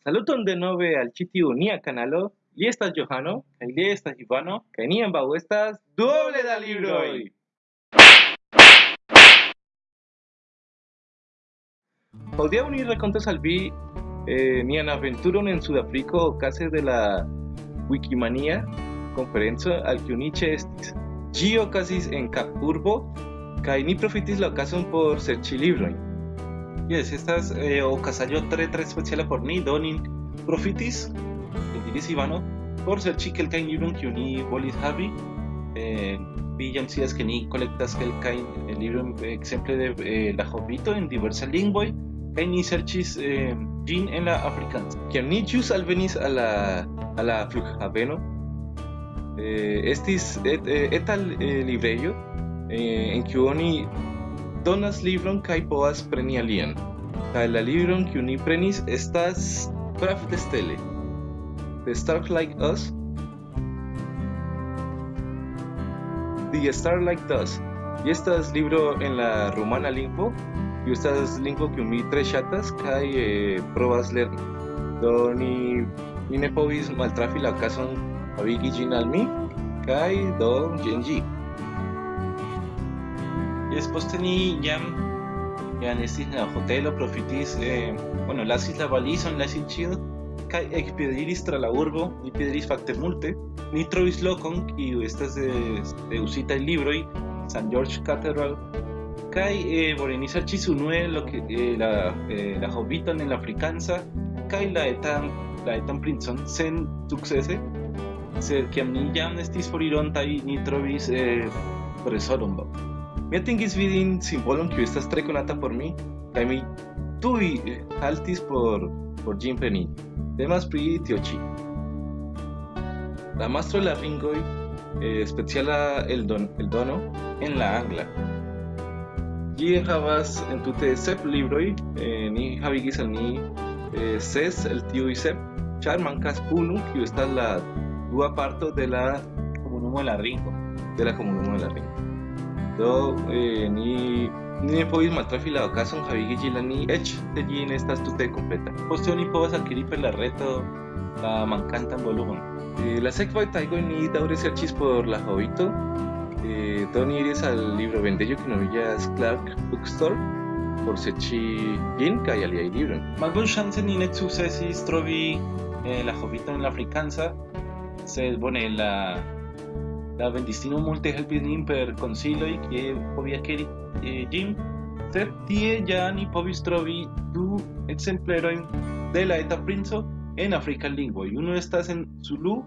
Saluton de nove al ĉi tiu nia kanalo. Li estas Johano kaj li estas Ivano kaj ni ambaŭ estas duoble da libroj. Hodiaŭ ni rakontos al vi eh, nian aventuron en Sudafriko okaze de la Wikimania konferenco al kiu ni ĉeestis. Ĝi okazis en Kapurbo kaj ni profitis la okazon por serĉi librojn. Yes, estas eh, okazaĵo tre tre speciala por ni, do ni profitis, diris Ivano, por serĉi kelkajn librojn kiujn ni volis havi. Eh, vi jam scias ke ni kolektas kelkajn eh, librojn ekzemple de eh, la Hobito en diversaj lingvoj kaj ni serĉis eh, ĝin en la afrikansa. Kiam ni ĵus al la, a la flughaveno, eh, estis et, eh, etal eh, librejo eh, en kiu oni donas libron kaj povas preni alian. La libron kiu ni prenis estas Craft de Stele. The Stars Like Us. The Star Like Us. Y estas libro en la rumana lingvo. Y estas lingvo kiu mi tre ŝatas kaj eh, provas lerni. Do ni mi ne povis maltrafi la okazon havigi ĝin al mi kaj do jen ĝi. Poste ni jam jam estis en la hotelo profitis eh, bueno, lasis la valizon, lasis ĉio kaj ekpiediris tra la urbo, ni piediris fakte multe. Ni trovis lokon kiu estas de, de uzitaj libroj, St. George Cathedral, kaj eh, serĉis unue lo eh, la, eh, la Hobbiton en la afrikansa kaj la etan la etan princon sen sukcese. Sed kiam ni jam estis forirontaj, ni trovis eh, trezoron. Mi atingis vidin simbolon kiu estas tre konata por mi kaj mi tuj haltis por por ĝin preni. Temas pri tio ĉi. La mastro de la ringoj eh, speciala el don el dono en la angla. Ĝi havas entute sep libroj, eh, ni havigis al ni eh, ses el tiuj sep, ĉar mankas unu kiu estas la dua parto de la komunumo de la ringo. de la komunumo de la ringo. Do eh, ni ni povis maltrafi la okazon havigi ĝin al ni eĉ se ĝi ne estas tute kompleta. Poste oni povas adquiri per la reto la mankantan volumon. Eh, la sekvaj tagoj ni daŭre serĉis por la Hobito. Eh, do ni iris al librovendejo kiu nomiĝas Clark Bookstore por serĉi ĝin kaj aliaj librojn. Malbonŝance ni ne sukcesis trovi eh, la Hobbiton en la afrikansa, sed bone la la vendistino multe helpis per konsiloj kie povi akiri eh, ĝin, sed tie ja ni povis trovi du ekzemplerojn de la eta princo en afrika lingvoj. Uno estas en Zulu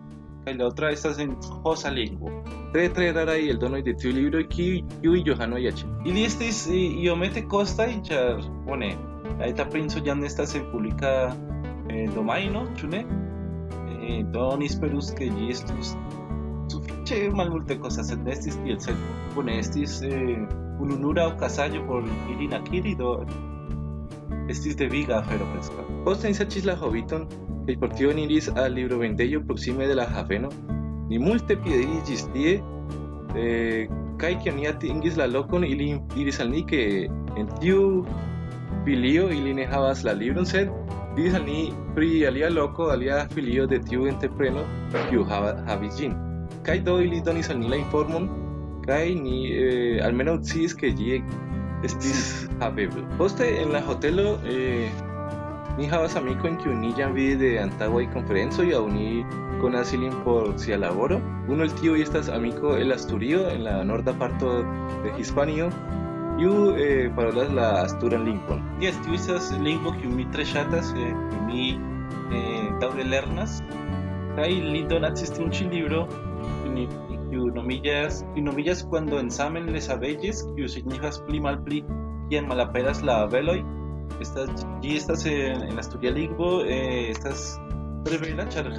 kaj la otra estas en Xhosa lingvo. Tre tre raraj eldonoj de tiu libroj kiuj Johano aĉetis. Ili estis iomete kostaj, ĉar bone, la eta princo jam estas en publika eh, domajno, ĉu ne? Eh, do ni esperus ke ĝi estus sufiĉe malmulte kostas, sed ne estis sed bone estis eh, ununura okazaĵo por ilin akiri, do estis deviga afero preskaŭ. Poste ni serĉis la Hobbiton kaj por tio ni iris al librovendejo proksime de la haveno. Ni multe piediris ĝis tie eh, kaj kiam ni atingis la lokon ili diris al ni ke en tiu filio ili ne havas la libron sed diris al ni pri alia loko alia filio de tiu entrepreno kiu hava, havis ĝin kaj do ili donis al ni la informon kaj ni eh, almenaŭ sciis ke ĝi estis havebla. Poste en la hotelo eh, ni havas amikojn kiujn ni jam vidis de antaŭaj konferencoj aŭ ni konas ilin por sia laboro. Uno el tiuj estas amiko el Asturio en la norda parto de Hispanio kiu eh, parolas la asturan lingvon. Yes, tiu estas lingvo kiu mi tre ŝatas, eh, mi eh, daŭre lernas kaj li donacis tiun ĉi libro ni- kiu nomiĝas kiu nomiĝas Cuando ensamen les abelles, kiu signifas pli malpli kiam malaperas la abeloj. Estas ĝi estas en, en asturia lingvo, eh, estas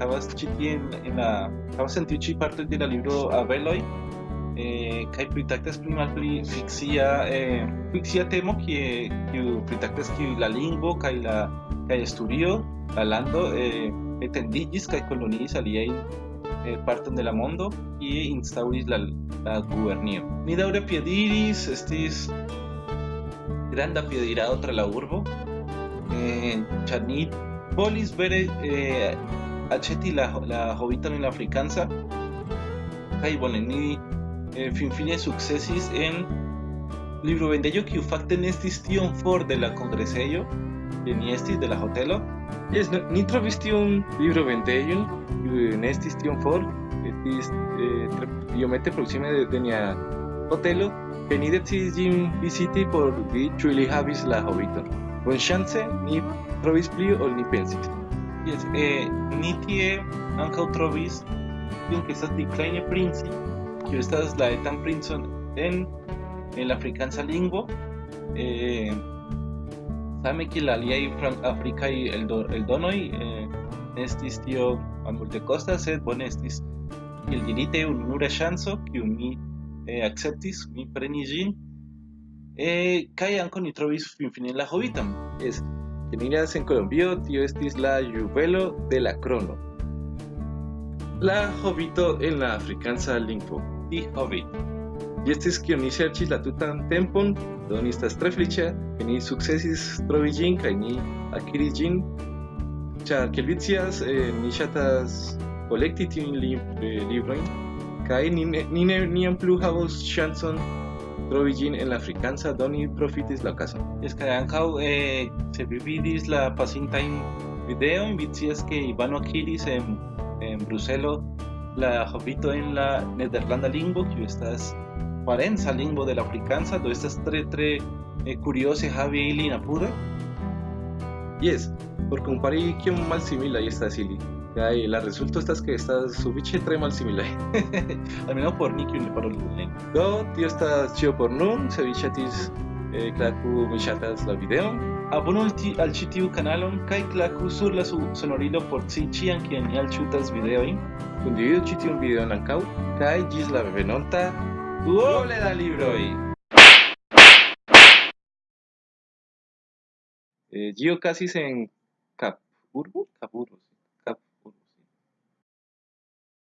havas ĉi tie en, en la havas en tiu ĉi parto de la libro abeloj eh, kaj pritraktas pli malpli fikcia eh, fikcia temo kie kiu pritraktas kiu la lingvo kaj la kaj Asturio la lando eh, etendiĝis kaj koloniis aliajn eh, de la mondo kie instauris la, la gubernio. Ni daŭre piediris, estis granda piedirado tra la urbo, eh, ĉar ni Polis vere eh, acheti la, la hobiton en la africanza kai boneni eh, finfine successis en libro vendello que fakte nestis tion for de la congresello de ni estis de la hotelo Yes, no, ni trovis tiun libro vendejon, kiu ne estis tion for, estis eh, tre iomete proksime de, de nia hotelo, kaj ni decidis ĝin viziti por vidi ĉu ili havis la hobiton. Bonŝance ni trovis pli ol ni pensis. Yes, eh, ni tie ankaŭ trovis tion que estas Decline Princi, kiu estas la etan princon en en la afrikansa lingvo. Eh, same kiel aliaj franc-afrikaj eldo, eldonoj, eh, estis tio multe costa, sed bone estis kiel dirite unura ŝanco kiun mi eh, acceptis, mi prenis ĝin. Eh, kaj ankaŭ ni trovis finfine la hobitan. Es que miras en Colombio, tio estis la juvelo de la crono. La hobito en la africanza lingvo, di hobbit. Y estis kion ni serĉis la tutan tempon, do ni estas tre feliĉa, ke ni sukcesis trovi ĝin kaj ni akiris ĝin, ĉar kiel vi scias, eh, ni ŝatas kolekti tiujn li, eh, librojn kaj ni, ne, ni ne, niam plu havos ŝancon trovi ĝin en la afrikansa do ni profitis la okazon. Jes kaj ankaŭ eh, se vi vidis la pasintajn videon, vi scias ke Ivano akiris en, en Bruselo la hobito en la nederlanda lingvo, kiu estas parenza lingvo de la afrikansa, do estas tre tre eh, curiose havi ilin apude. Yes, por compari kiom malsimilaj estas ili. Kaj la resulto estas ke estas sufiĉe tre malsimilaj. Almenaŭ por ni kiu ne parolas la lingvon. Do tio estas ĉio por nun, se vi ŝatis eh, klaku mi ŝatas la videon. Abonu al, ti, al ĉi tiu kanalon kaj klaku sur la su sonorilo por ci ĉiam kiam ni alĉutas videojn. Kundividu ĉi tiun videon ankaŭ kaj ĝis la venonta duoble da libroj. Eh, ĝi okazis en Kapurbo, Kapurbo, sí.